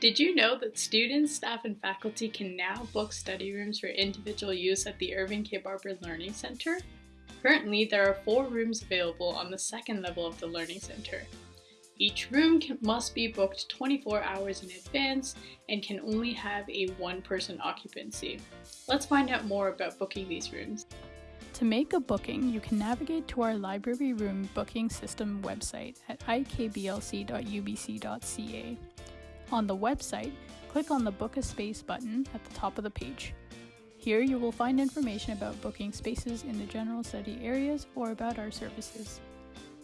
Did you know that students, staff, and faculty can now book study rooms for individual use at the Irving K. Barber Learning Center? Currently, there are four rooms available on the second level of the Learning Center. Each room can, must be booked 24 hours in advance and can only have a one-person occupancy. Let's find out more about booking these rooms. To make a booking, you can navigate to our library room booking system website at ikblc.ubc.ca. On the website, click on the Book a Space button at the top of the page. Here you will find information about booking spaces in the general study areas or about our services.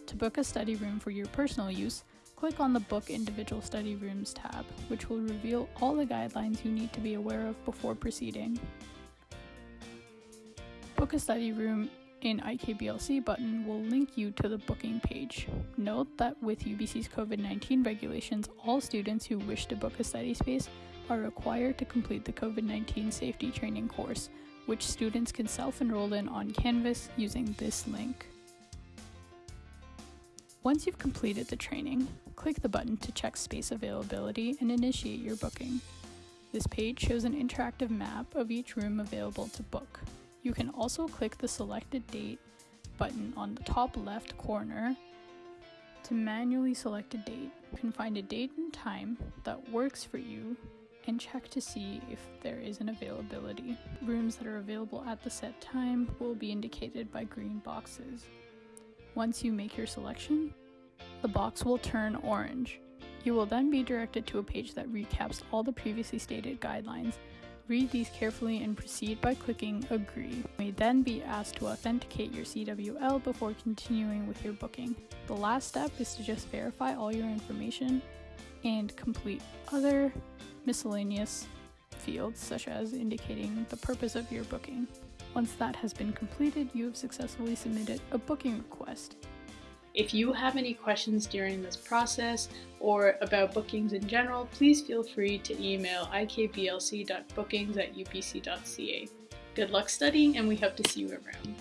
To book a study room for your personal use, click on the Book Individual Study Rooms tab, which will reveal all the guidelines you need to be aware of before proceeding. Book a study room in IKBLC button will link you to the booking page. Note that with UBC's COVID 19 regulations, all students who wish to book a study space are required to complete the COVID 19 safety training course, which students can self enroll in on Canvas using this link. Once you've completed the training, click the button to check space availability and initiate your booking. This page shows an interactive map of each room available to book. You can also click the selected date button on the top left corner to manually select a date. You can find a date and time that works for you and check to see if there is an availability. Rooms that are available at the set time will be indicated by green boxes. Once you make your selection, the box will turn orange. You will then be directed to a page that recaps all the previously stated guidelines Read these carefully and proceed by clicking Agree. You may then be asked to authenticate your CWL before continuing with your booking. The last step is to just verify all your information and complete other miscellaneous fields such as indicating the purpose of your booking. Once that has been completed, you have successfully submitted a booking request. If you have any questions during this process or about bookings in general, please feel free to email ikblc.bookings at ubc.ca. Good luck studying and we hope to see you around.